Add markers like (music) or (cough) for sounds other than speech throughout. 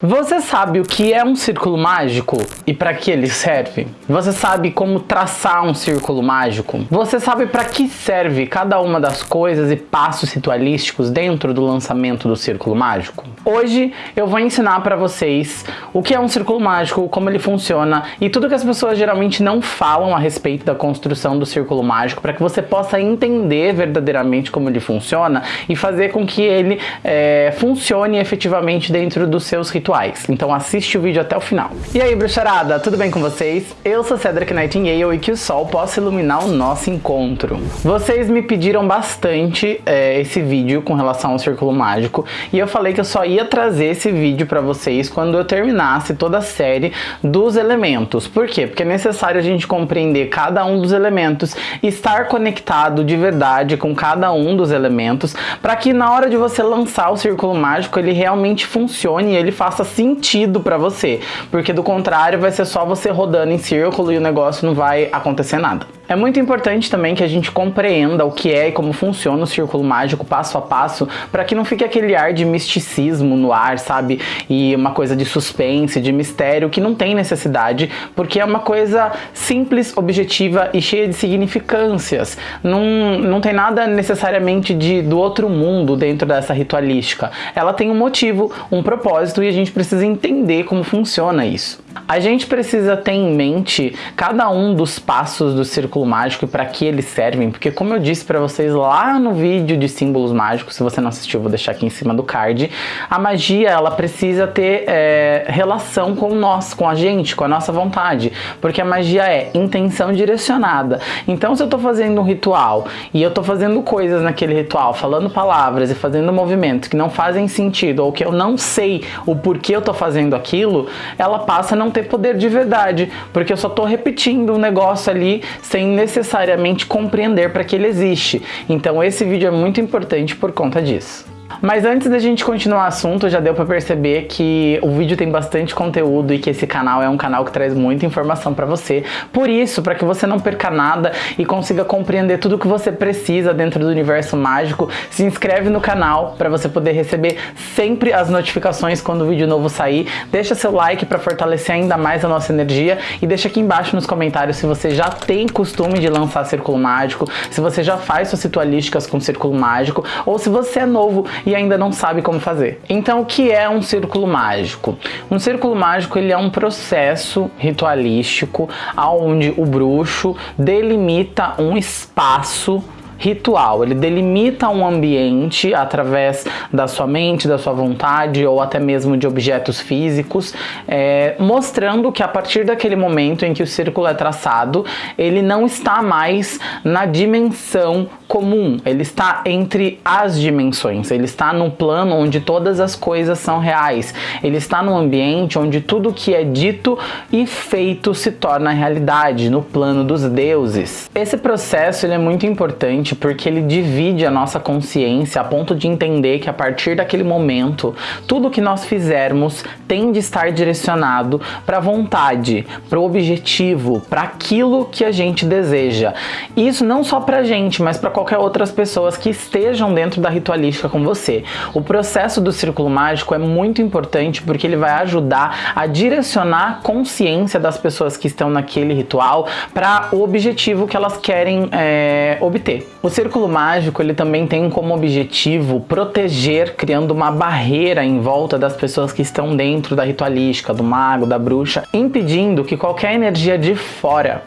Você sabe o que é um círculo mágico e para que ele serve? Você sabe como traçar um círculo mágico? Você sabe para que serve cada uma das coisas e passos ritualísticos dentro do lançamento do círculo mágico? Hoje eu vou ensinar para vocês o que é um círculo mágico, como ele funciona e tudo que as pessoas geralmente não falam a respeito da construção do círculo mágico para que você possa entender verdadeiramente como ele funciona e fazer com que ele é, funcione efetivamente dentro dos seus rituais rituais. Então assiste o vídeo até o final. E aí, bruxarada, tudo bem com vocês? Eu sou Cedric Nightingale e que o sol possa iluminar o nosso encontro. Vocês me pediram bastante é, esse vídeo com relação ao Círculo Mágico e eu falei que eu só ia trazer esse vídeo para vocês quando eu terminasse toda a série dos elementos. Por quê? Porque é necessário a gente compreender cada um dos elementos estar conectado de verdade com cada um dos elementos para que na hora de você lançar o Círculo Mágico ele realmente funcione e ele faça faça sentido para você, porque do contrário vai ser só você rodando em círculo e o negócio não vai acontecer nada. É muito importante também que a gente compreenda o que é e como funciona o círculo mágico passo a passo, para que não fique aquele ar de misticismo no ar, sabe? E uma coisa de suspense, de mistério, que não tem necessidade, porque é uma coisa simples, objetiva e cheia de significâncias. Não, não tem nada necessariamente de, do outro mundo dentro dessa ritualística. Ela tem um motivo, um propósito e a gente precisa entender como funciona isso. A gente precisa ter em mente cada um dos passos do círculo mágico e para que eles servem, porque como eu disse para vocês lá no vídeo de símbolos mágicos, se você não assistiu, vou deixar aqui em cima do card, a magia ela precisa ter é, relação com nós, com a gente, com a nossa vontade, porque a magia é intenção direcionada. Então se eu estou fazendo um ritual e eu estou fazendo coisas naquele ritual, falando palavras e fazendo movimentos que não fazem sentido ou que eu não sei o porquê eu estou fazendo aquilo, ela passa a não ter poder de verdade, porque eu só estou repetindo um negócio ali sem necessariamente compreender para que ele existe. Então esse vídeo é muito importante por conta disso. Mas antes da gente continuar o assunto, já deu para perceber que o vídeo tem bastante conteúdo e que esse canal é um canal que traz muita informação para você. Por isso, para que você não perca nada e consiga compreender tudo o que você precisa dentro do universo mágico, se inscreve no canal para você poder receber sempre as notificações quando o vídeo novo sair. Deixa seu like para fortalecer ainda mais a nossa energia e deixa aqui embaixo nos comentários se você já tem costume de lançar Círculo Mágico, se você já faz suas ritualísticas com Círculo Mágico ou se você é novo e ainda não sabe como fazer. Então o que é um círculo mágico? Um círculo mágico ele é um processo ritualístico onde o bruxo delimita um espaço ritual. Ele delimita um ambiente através da sua mente, da sua vontade ou até mesmo de objetos físicos, é, mostrando que a partir daquele momento em que o círculo é traçado, ele não está mais na dimensão comum, ele está entre as dimensões, ele está no plano onde todas as coisas são reais, ele está no ambiente onde tudo que é dito e feito se torna realidade, no plano dos deuses. Esse processo ele é muito importante porque ele divide a nossa consciência a ponto de entender que a partir daquele momento, tudo que nós fizermos tem de estar direcionado para a vontade, para o objetivo, para aquilo que a gente deseja. Isso não só para a gente, mas para qualquer outras pessoas que estejam dentro da ritualística com você. O processo do círculo mágico é muito importante porque ele vai ajudar a direcionar a consciência das pessoas que estão naquele ritual para o objetivo que elas querem é, obter. O círculo mágico ele também tem como objetivo proteger, criando uma barreira em volta das pessoas que estão dentro da ritualística, do mago, da bruxa, impedindo que qualquer energia de fora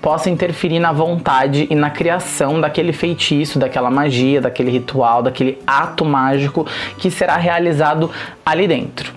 possa interferir na vontade e na criação daquele feitiço, daquela magia, daquele ritual, daquele ato mágico que será realizado ali dentro.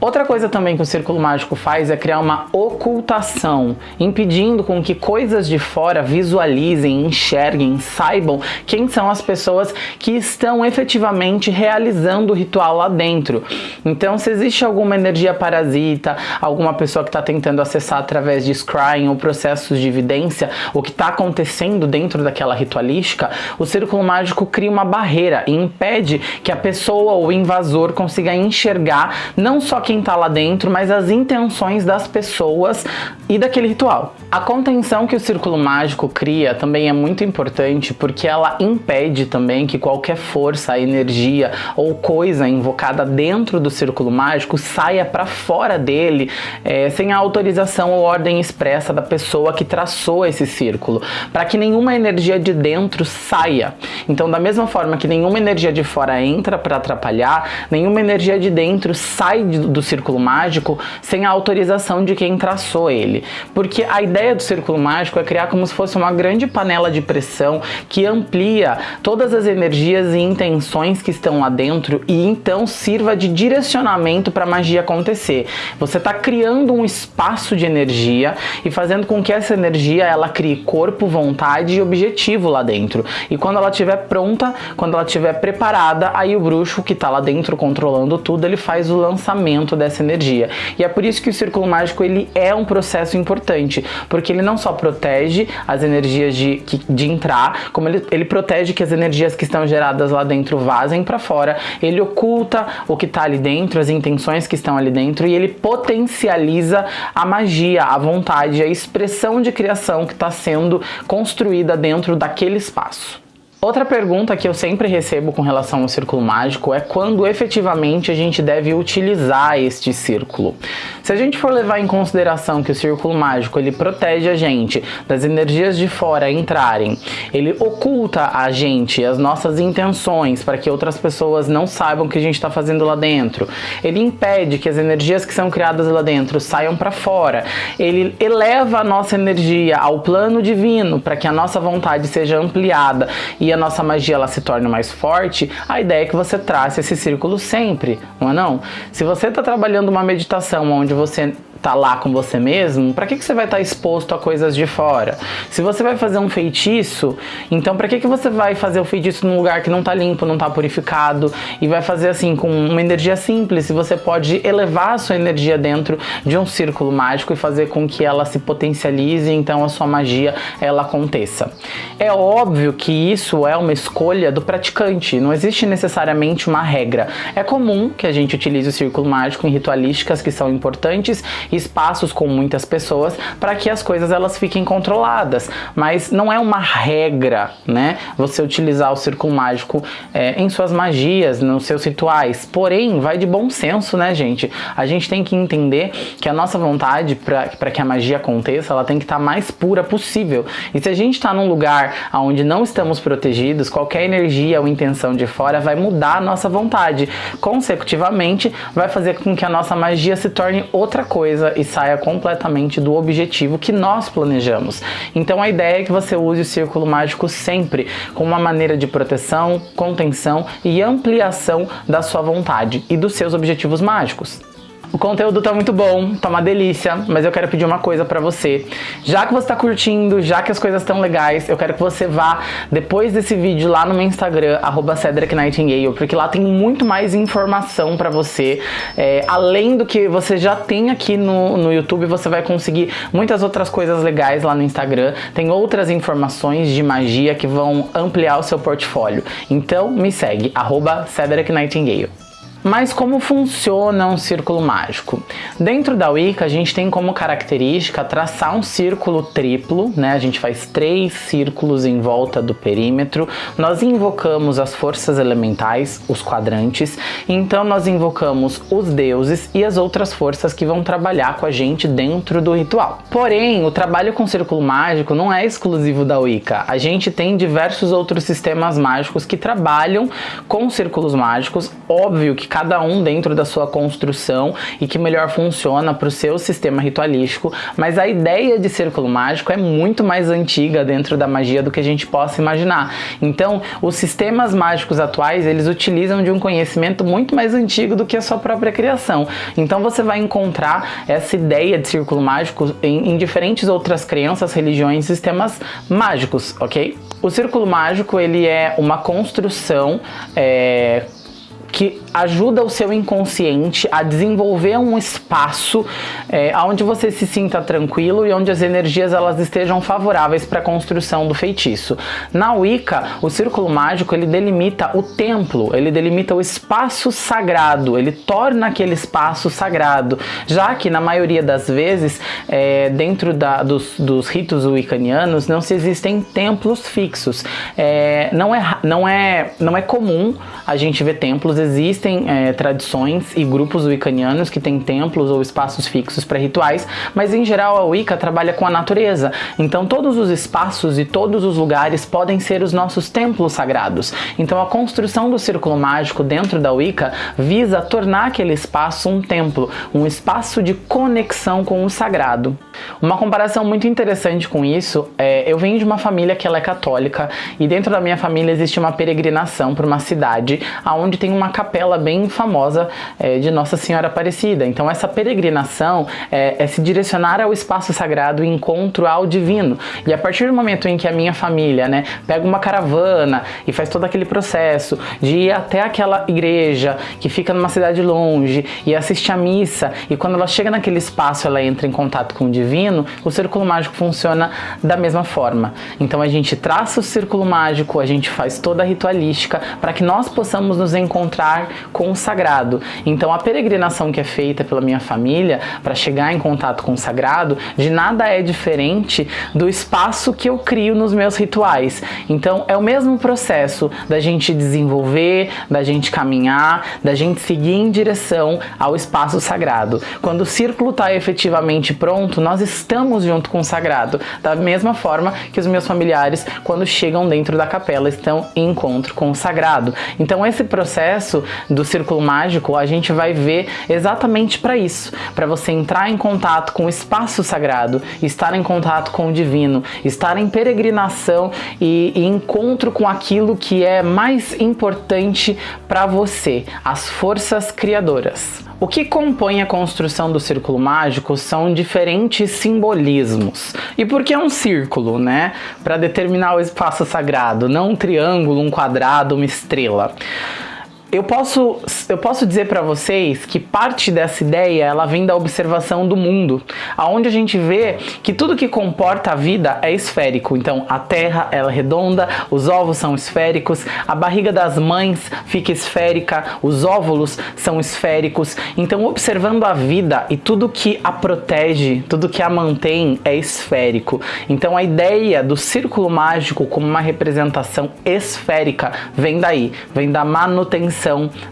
Outra coisa também que o Círculo Mágico faz é criar uma ocultação, impedindo com que coisas de fora visualizem, enxerguem, saibam quem são as pessoas que estão efetivamente realizando o ritual lá dentro. Então, se existe alguma energia parasita, alguma pessoa que está tentando acessar através de scrying ou processos de evidência, o que está acontecendo dentro daquela ritualística, o Círculo Mágico cria uma barreira e impede que a pessoa ou o invasor consiga enxergar não só quem tá lá dentro, mas as intenções das pessoas e daquele ritual. A contenção que o círculo mágico cria também é muito importante porque ela impede também que qualquer força, energia ou coisa invocada dentro do círculo mágico saia para fora dele é, sem a autorização ou ordem expressa da pessoa que traçou esse círculo, para que nenhuma energia de dentro saia. Então, da mesma forma que nenhuma energia de fora entra para atrapalhar, nenhuma energia de dentro sai do círculo mágico sem a autorização de quem traçou ele. Porque a ideia do círculo mágico é criar como se fosse uma grande panela de pressão que amplia todas as energias e intenções que estão lá dentro e então sirva de direcionamento para a magia acontecer. Você está criando um espaço de energia e fazendo com que essa energia ela crie corpo, vontade e objetivo lá dentro. E quando ela estiver pronta, quando ela estiver preparada, aí o bruxo que está lá dentro controlando tudo, ele faz o lançamento dessa energia. E é por isso que o círculo mágico ele é um processo importante, porque ele não só protege as energias de, de entrar, como ele, ele protege que as energias que estão geradas lá dentro vazem para fora, ele oculta o que está ali dentro, as intenções que estão ali dentro e ele potencializa a magia, a vontade, a expressão de criação que está sendo construída dentro daquele espaço. Outra pergunta que eu sempre recebo com relação ao círculo mágico é quando efetivamente a gente deve utilizar este círculo. Se a gente for levar em consideração que o círculo mágico ele protege a gente das energias de fora entrarem, ele oculta a gente as nossas intenções para que outras pessoas não saibam o que a gente está fazendo lá dentro, ele impede que as energias que são criadas lá dentro saiam para fora, ele eleva a nossa energia ao plano divino para que a nossa vontade seja ampliada e a nossa magia ela se torne mais forte, a ideia é que você trace esse círculo sempre, não é não? Se você está trabalhando uma meditação onde você tá lá com você mesmo, para que, que você vai estar tá exposto a coisas de fora? Se você vai fazer um feitiço, então para que, que você vai fazer o feitiço num lugar que não tá limpo, não tá purificado e vai fazer assim com uma energia simples? Se você pode elevar a sua energia dentro de um círculo mágico e fazer com que ela se potencialize, então a sua magia ela aconteça. É óbvio que isso é uma escolha do praticante, não existe necessariamente uma regra. É comum que a gente utilize o círculo mágico em ritualísticas que são importantes espaços com muitas pessoas para que as coisas elas fiquem controladas. Mas não é uma regra, né? Você utilizar o círculo mágico é, em suas magias, nos seus rituais. Porém, vai de bom senso, né, gente? A gente tem que entender que a nossa vontade para que a magia aconteça, ela tem que estar tá mais pura possível. E se a gente está num lugar onde não estamos protegidos, qualquer energia ou intenção de fora vai mudar a nossa vontade. Consecutivamente, vai fazer com que a nossa magia se torne outra coisa coisa e saia completamente do objetivo que nós planejamos. Então a ideia é que você use o círculo mágico sempre como uma maneira de proteção, contenção e ampliação da sua vontade e dos seus objetivos mágicos. O conteúdo tá muito bom, tá uma delícia, mas eu quero pedir uma coisa pra você. Já que você tá curtindo, já que as coisas estão legais, eu quero que você vá depois desse vídeo lá no meu Instagram, arroba porque lá tem muito mais informação pra você. É, além do que você já tem aqui no, no YouTube, você vai conseguir muitas outras coisas legais lá no Instagram. Tem outras informações de magia que vão ampliar o seu portfólio. Então me segue, arroba. Mas como funciona um círculo mágico? Dentro da Wicca, a gente tem como característica traçar um círculo triplo, né? A gente faz três círculos em volta do perímetro. Nós invocamos as forças elementais, os quadrantes. Então nós invocamos os deuses e as outras forças que vão trabalhar com a gente dentro do ritual. Porém, o trabalho com círculo mágico não é exclusivo da Wicca. A gente tem diversos outros sistemas mágicos que trabalham com círculos mágicos. Óbvio que cada um dentro da sua construção e que melhor funciona para o seu sistema ritualístico, mas a ideia de círculo mágico é muito mais antiga dentro da magia do que a gente possa imaginar. Então, os sistemas mágicos atuais, eles utilizam de um conhecimento muito mais antigo do que a sua própria criação. Então você vai encontrar essa ideia de círculo mágico em, em diferentes outras crenças, religiões, sistemas mágicos, ok? O círculo mágico, ele é uma construção é, que ajuda o seu inconsciente a desenvolver um espaço é, onde você se sinta tranquilo e onde as energias elas estejam favoráveis para a construção do feitiço. Na Wicca, o círculo mágico ele delimita o templo, ele delimita o espaço sagrado, ele torna aquele espaço sagrado, já que na maioria das vezes, é, dentro da, dos, dos ritos wiccanianos, não se existem templos fixos. É, não, é, não, é, não é comum a gente ver templos, existem é, tradições e grupos wiccanianos que têm templos ou espaços fixos para rituais, mas em geral a Wicca trabalha com a natureza, então todos os espaços e todos os lugares podem ser os nossos templos sagrados. Então a construção do círculo mágico dentro da Wicca visa tornar aquele espaço um templo, um espaço de conexão com o sagrado. Uma comparação muito interessante com isso é, eu venho de uma família que ela é católica e dentro da minha família existe uma peregrinação para uma cidade onde tem uma capela bem famosa é, de Nossa Senhora Aparecida. Então essa peregrinação é, é se direcionar ao espaço sagrado e encontro ao divino. E a partir do momento em que a minha família né, pega uma caravana e faz todo aquele processo de ir até aquela igreja que fica numa cidade longe e assiste a missa e quando ela chega naquele espaço ela entra em contato com o divino, o círculo mágico funciona da mesma forma. Então a gente traça o círculo mágico, a gente faz toda a ritualística para que nós possamos nos encontrar com o sagrado. Então a peregrinação que é feita pela minha família para chegar em contato com o sagrado, de nada é diferente do espaço que eu crio nos meus rituais. Então é o mesmo processo da gente desenvolver, da gente caminhar, da gente seguir em direção ao espaço sagrado. Quando o círculo está efetivamente pronto, nós estamos junto com o sagrado. Da mesma forma que os meus familiares, quando chegam dentro da capela, estão em encontro com o sagrado. Então esse processo do círculo mágico, a gente vai ver exatamente para isso, para você entrar em contato com o espaço sagrado, estar em contato com o divino, estar em peregrinação e, e encontro com aquilo que é mais importante para você, as forças criadoras. O que compõe a construção do círculo mágico são diferentes simbolismos. E por que um círculo, né? Para determinar o espaço sagrado, não um triângulo, um quadrado, uma estrela eu posso, eu posso dizer para vocês que parte dessa ideia ela vem da observação do mundo, aonde a gente vê que tudo que comporta a vida é esférico. Então a Terra é redonda, os ovos são esféricos, a barriga das mães fica esférica, os óvulos são esféricos. Então observando a vida e tudo que a protege, tudo que a mantém é esférico. Então a ideia do círculo mágico como uma representação esférica vem daí, vem da manutenção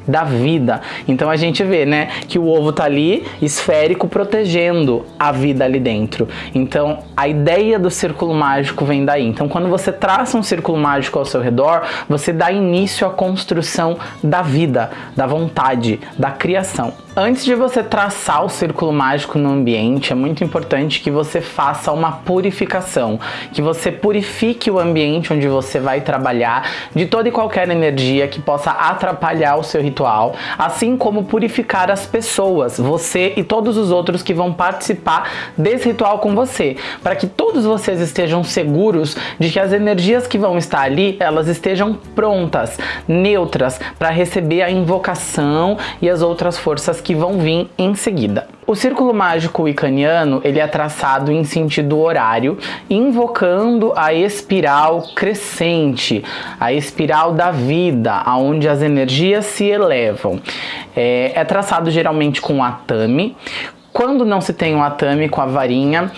da vida. Então a gente vê, né, que o ovo tá ali esférico protegendo a vida ali dentro. Então a ideia do círculo mágico vem daí. Então quando você traça um círculo mágico ao seu redor, você dá início à construção da vida, da vontade, da criação. Antes de você traçar o círculo mágico no ambiente, é muito importante que você faça uma purificação, que você purifique o ambiente onde você vai trabalhar de toda e qualquer energia que possa atrapalhar o seu ritual, assim como purificar as pessoas, você e todos os outros que vão participar desse ritual com você, para que todos vocês estejam seguros de que as energias que vão estar ali, elas estejam prontas, neutras, para receber a invocação e as outras forças que vão vir em seguida. O círculo mágico wiccaniano ele é traçado em sentido horário, invocando a espiral crescente, a espiral da vida, aonde as energias se elevam. É, é traçado geralmente com atame, quando não se tem um atame com a varinha,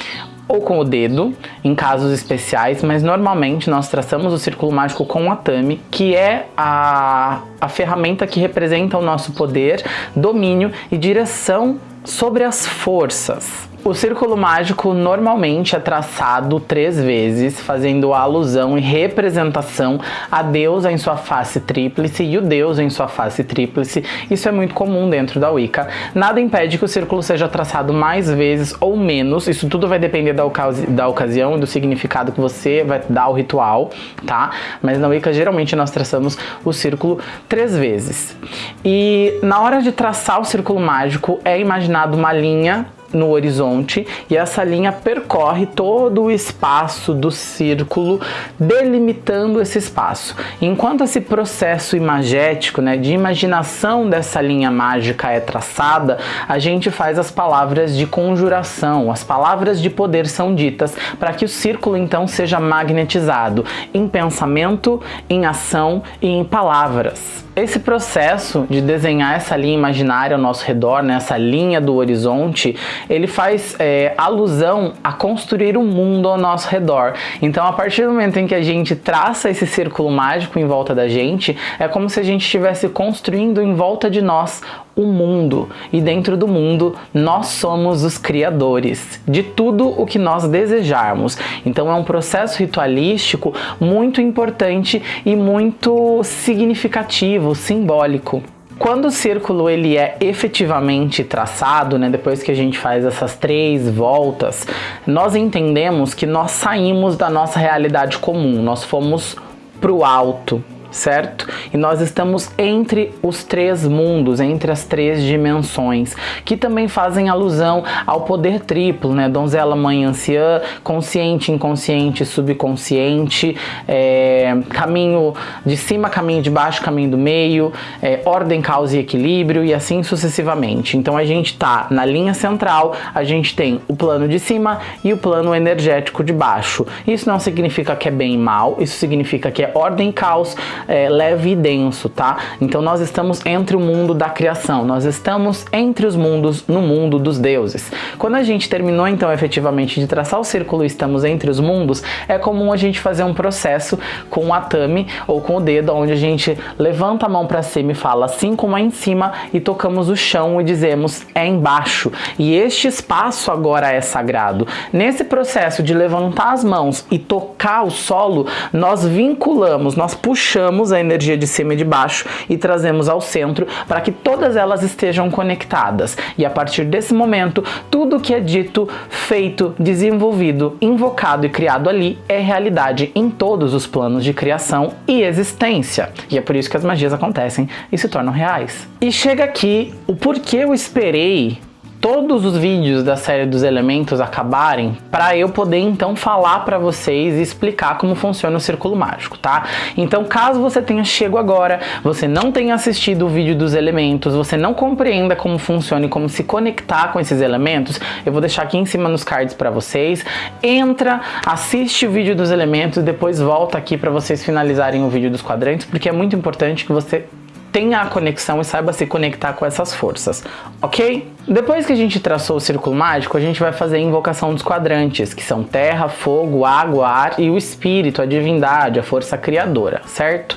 ou com o dedo, em casos especiais, mas normalmente nós traçamos o círculo mágico com o atame, que é a, a ferramenta que representa o nosso poder, domínio e direção sobre as forças. O círculo mágico normalmente é traçado três vezes, fazendo alusão e representação a Deus em sua face tríplice e o Deus em sua face tríplice. Isso é muito comum dentro da Wicca. Nada impede que o círculo seja traçado mais vezes ou menos, isso tudo vai depender da, ocasi da ocasião e do significado que você vai dar ao ritual, tá? Mas na Wicca geralmente nós traçamos o círculo três vezes. E na hora de traçar o círculo mágico é imaginado uma linha no horizonte e essa linha percorre todo o espaço do círculo, delimitando esse espaço. Enquanto esse processo imagético, né, de imaginação dessa linha mágica é traçada, a gente faz as palavras de conjuração, as palavras de poder são ditas para que o círculo então seja magnetizado em pensamento, em ação e em palavras. Esse processo de desenhar essa linha imaginária ao nosso redor, né, essa linha do horizonte, ele faz é, alusão a construir um mundo ao nosso redor. Então, a partir do momento em que a gente traça esse círculo mágico em volta da gente, é como se a gente estivesse construindo em volta de nós o mundo e dentro do mundo nós somos os criadores de tudo o que nós desejarmos. Então é um processo ritualístico muito importante e muito significativo, simbólico. Quando o círculo ele é efetivamente traçado, né, depois que a gente faz essas três voltas, nós entendemos que nós saímos da nossa realidade comum, nós fomos para o alto, certo? E nós estamos entre os três mundos, entre as três dimensões, que também fazem alusão ao poder triplo, né? Donzela, mãe, anciã, consciente, inconsciente, subconsciente, é, caminho de cima, caminho de baixo, caminho do meio, é, ordem, causa e equilíbrio e assim sucessivamente. Então a gente tá na linha central, a gente tem o plano de cima e o plano energético de baixo. Isso não significa que é bem e mal, isso significa que é ordem e caos, é, leve e denso, tá? Então nós estamos entre o mundo da criação, nós estamos entre os mundos no mundo dos deuses. Quando a gente terminou então efetivamente de traçar o círculo estamos entre os mundos, é comum a gente fazer um processo com o atame ou com o dedo, onde a gente levanta a mão para cima e fala assim como é em cima e tocamos o chão e dizemos é embaixo. E este espaço agora é sagrado. Nesse processo de levantar as mãos e tocar o solo, nós vinculamos, nós puxamos pegamos a energia de cima e de baixo e trazemos ao centro para que todas elas estejam conectadas. E a partir desse momento, tudo que é dito, feito, desenvolvido, invocado e criado ali é realidade em todos os planos de criação e existência. E é por isso que as magias acontecem e se tornam reais. E chega aqui o porquê eu esperei todos os vídeos da série dos elementos acabarem para eu poder então falar para vocês e explicar como funciona o círculo mágico, tá? Então, caso você tenha chego agora, você não tenha assistido o vídeo dos elementos, você não compreenda como funciona e como se conectar com esses elementos, eu vou deixar aqui em cima nos cards para vocês. Entra, assiste o vídeo dos elementos, depois volta aqui para vocês finalizarem o vídeo dos quadrantes, porque é muito importante que você tenha a conexão e saiba se conectar com essas forças, ok? Depois que a gente traçou o círculo mágico, a gente vai fazer a invocação dos quadrantes, que são terra, fogo, água, ar e o espírito, a divindade, a força criadora, certo?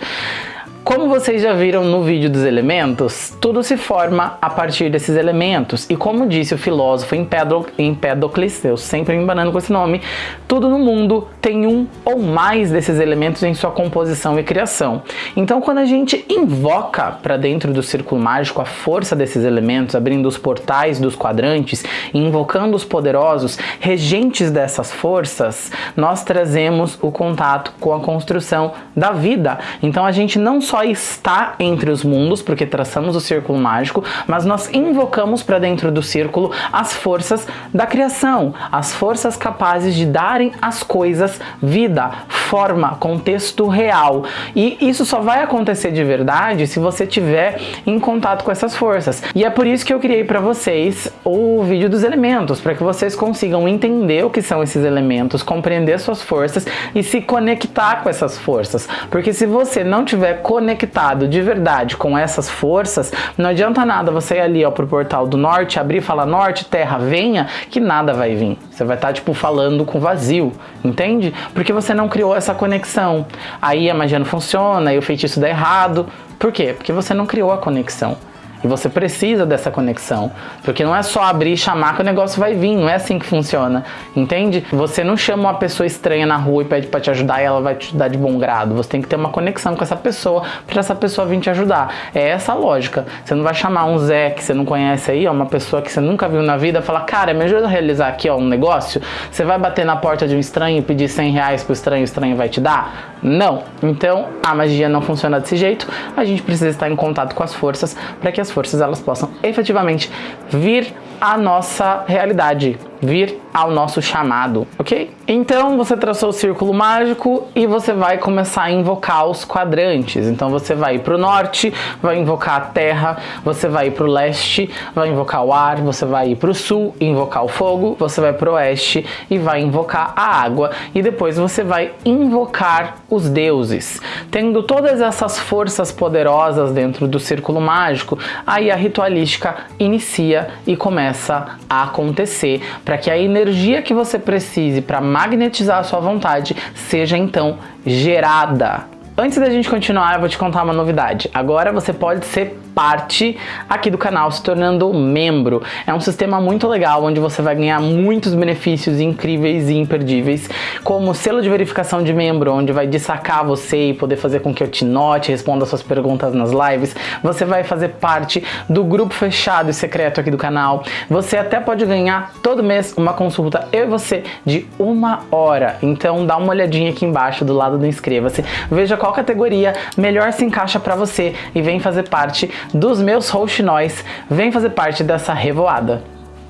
Como vocês já viram no vídeo dos elementos, tudo se forma a partir desses elementos. E como disse o filósofo Empédocles, eu sempre me embanando com esse nome, tudo no mundo tem um ou mais desses elementos em sua composição e criação. Então quando a gente invoca para dentro do círculo mágico a força desses elementos, abrindo os portais dos quadrantes e invocando os poderosos regentes dessas forças, nós trazemos o contato com a construção da vida. Então a gente não só só está entre os mundos, porque traçamos o círculo mágico, mas nós invocamos para dentro do círculo as forças da criação, as forças capazes de darem às coisas vida, forma, contexto real. E isso só vai acontecer de verdade se você tiver em contato com essas forças. E é por isso que eu criei para vocês o vídeo dos elementos, para que vocês consigam entender o que são esses elementos, compreender suas forças e se conectar com essas forças. Porque se você não tiver conexão conectado de verdade com essas forças, não adianta nada você ir ali ó, pro portal do norte, abrir e falar norte, terra, venha, que nada vai vir. Você vai estar tá, tipo falando com vazio, entende? Porque você não criou essa conexão. Aí a magia não funciona, aí o feitiço dá errado. Por quê? Porque você não criou a conexão. E você precisa dessa conexão. Porque não é só abrir e chamar que o negócio vai vir. Não é assim que funciona. Entende? Você não chama uma pessoa estranha na rua e pede para te ajudar e ela vai te dar de bom grado. Você tem que ter uma conexão com essa pessoa para essa pessoa vir te ajudar. É essa a lógica. Você não vai chamar um Zé que você não conhece aí, ó, uma pessoa que você nunca viu na vida, falar, cara, me ajuda a realizar aqui ó, um negócio. Você vai bater na porta de um estranho e pedir 100 reais pro estranho, o estranho vai te dar? Não. Então, a magia não funciona desse jeito. A gente precisa estar em contato com as forças para que as forças elas possam efetivamente vir à nossa realidade, vir ao nosso chamado, ok? Então você traçou o círculo mágico e você vai começar a invocar os quadrantes. Então você vai para o norte, vai invocar a terra, você vai para o leste, vai invocar o ar, você vai para o sul, invocar o fogo, você vai para o oeste e vai invocar a água e depois você vai invocar os deuses. Tendo todas essas forças poderosas dentro do círculo mágico, aí a ritualística inicia e começa a acontecer para que a energia que você precise para magnetizar a sua vontade seja então gerada. Antes da gente continuar, eu vou te contar uma novidade. Agora você pode ser parte aqui do canal, se tornando membro. É um sistema muito legal, onde você vai ganhar muitos benefícios incríveis e imperdíveis, como selo de verificação de membro, onde vai destacar você e poder fazer com que eu te note, responda suas perguntas nas lives. Você vai fazer parte do grupo fechado e secreto aqui do canal. Você até pode ganhar todo mês uma consulta, eu e você, de uma hora. Então dá uma olhadinha aqui embaixo do lado do inscreva-se, veja qual categoria melhor se encaixa para você e vem fazer parte dos meus rouxinóis, vem fazer parte dessa revoada.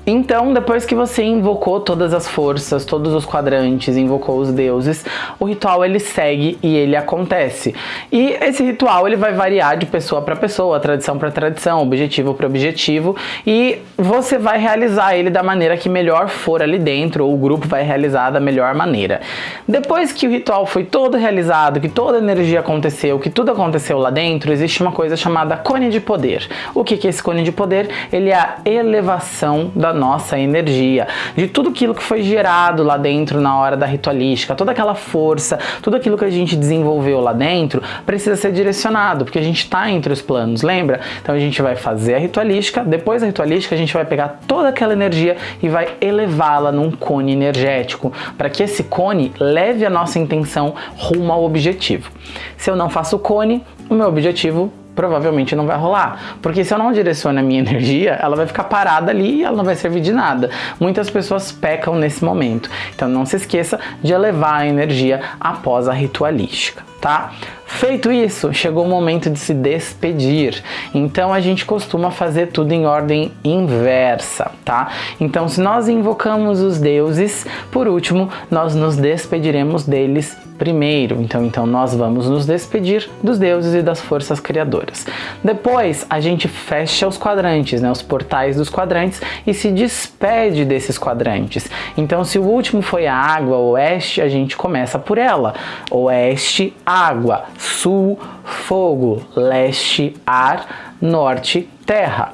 Então, depois que você invocou todas as forças, todos os quadrantes, invocou os deuses, o ritual ele segue e ele acontece. E esse ritual ele vai variar de pessoa para pessoa, tradição para tradição, objetivo para objetivo, e você vai realizar ele da maneira que melhor for ali dentro, ou o grupo vai realizar da melhor maneira. Depois que o ritual foi todo realizado, que toda a energia aconteceu, que tudo aconteceu lá dentro, existe uma coisa chamada cone de poder. O que é esse cone de poder? Ele é a elevação da nossa energia, de tudo aquilo que foi gerado lá dentro na hora da ritualística, toda aquela força, tudo aquilo que a gente desenvolveu lá dentro precisa ser direcionado, porque a gente está entre os planos, lembra? Então a gente vai fazer a ritualística, depois da ritualística a gente vai pegar toda aquela energia e vai elevá-la num cone energético, para que esse cone leve a nossa intenção rumo ao objetivo. Se eu não faço o cone, o meu objetivo provavelmente não vai rolar. Porque se eu não direciono a minha (laughs) energia, ela vai ficar parada ali e ela não vai servir de nada. Muitas pessoas pecam nesse momento. Então não se esqueça de elevar a energia após a ritualística, tá? Feito isso, chegou o momento de se despedir. Então a gente costuma fazer tudo em ordem inversa, tá? Então se nós invocamos os deuses, por último, nós nos despediremos deles primeiro. Então, então nós vamos nos despedir dos deuses e das forças criadoras. Depois a gente fecha os quadrantes, né, os portais dos quadrantes e se despede desses quadrantes. Então se o último foi a água, oeste, a gente começa por ela. Oeste, água, sul, fogo, leste, ar, norte, terra.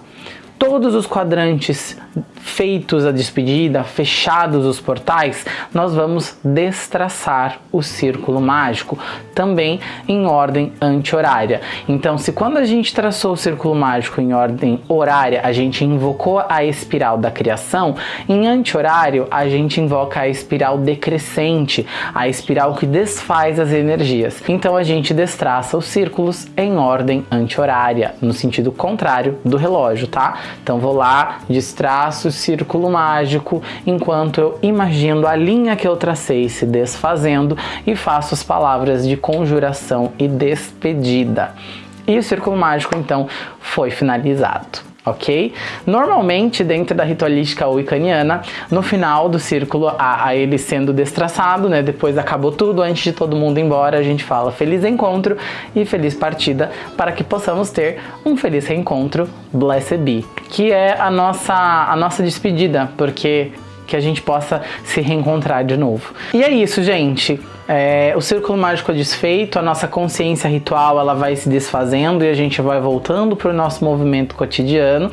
Todos os quadrantes feitos a despedida, fechados os portais, nós vamos destraçar o círculo mágico, também em ordem anti-horária. Então, se quando a gente traçou o círculo mágico em ordem horária, a gente invocou a espiral da criação, em anti-horário a gente invoca a espiral decrescente, a espiral que desfaz as energias. Então a gente destraça os círculos em ordem anti-horária, no sentido contrário do relógio, tá? Então vou lá, destraço o círculo mágico enquanto eu imagino a linha que eu tracei se desfazendo e faço as palavras de conjuração e despedida. E o círculo mágico então foi finalizado ok? Normalmente, dentro da ritualística wicaniana, no final do círculo, a, a, ele sendo destraçado, né, depois acabou tudo, antes de todo mundo ir embora, a gente fala feliz encontro e feliz partida, para que possamos ter um feliz reencontro, blessed be, que é a nossa, a nossa despedida, porque que a gente possa se reencontrar de novo. E é isso, gente. É, o círculo mágico é desfeito, a nossa consciência ritual ela vai se desfazendo e a gente vai voltando para o nosso movimento cotidiano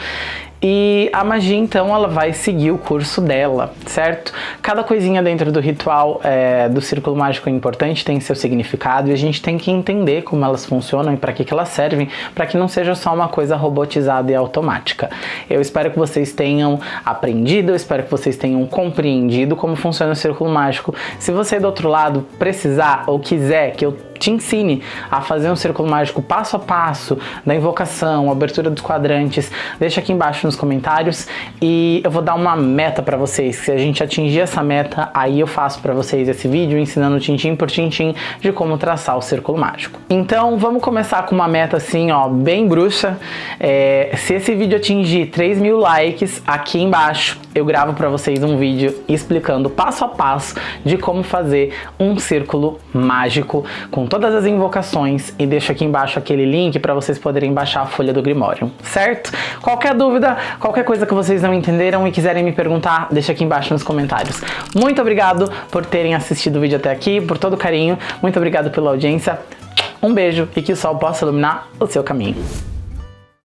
e a magia, então, ela vai seguir o curso dela, certo? Cada coisinha dentro do ritual é, do círculo mágico é importante, tem seu significado e a gente tem que entender como elas funcionam e para que, que elas servem, para que não seja só uma coisa robotizada e automática. Eu espero que vocês tenham aprendido, eu espero que vocês tenham compreendido como funciona o círculo mágico. Se você do outro lado precisar ou quiser que eu te ensine a fazer um círculo mágico passo a passo, da invocação, abertura dos quadrantes, deixa aqui embaixo nos comentários e eu vou dar uma meta para vocês. Se a gente atingir essa meta, aí eu faço para vocês esse vídeo ensinando tintim por tintim de como traçar o círculo mágico. Então vamos começar com uma meta assim, ó, bem bruxa. É, se esse vídeo atingir 3 mil likes, aqui embaixo eu gravo para vocês um vídeo explicando passo a passo de como fazer um círculo mágico com todas as invocações e deixo aqui embaixo aquele link para vocês poderem baixar a folha do Grimório, certo? Qualquer dúvida, qualquer coisa que vocês não entenderam e quiserem me perguntar, deixa aqui embaixo nos comentários. Muito obrigado por terem assistido o vídeo até aqui, por todo o carinho, muito obrigado pela audiência, um beijo e que o sol possa iluminar o seu caminho.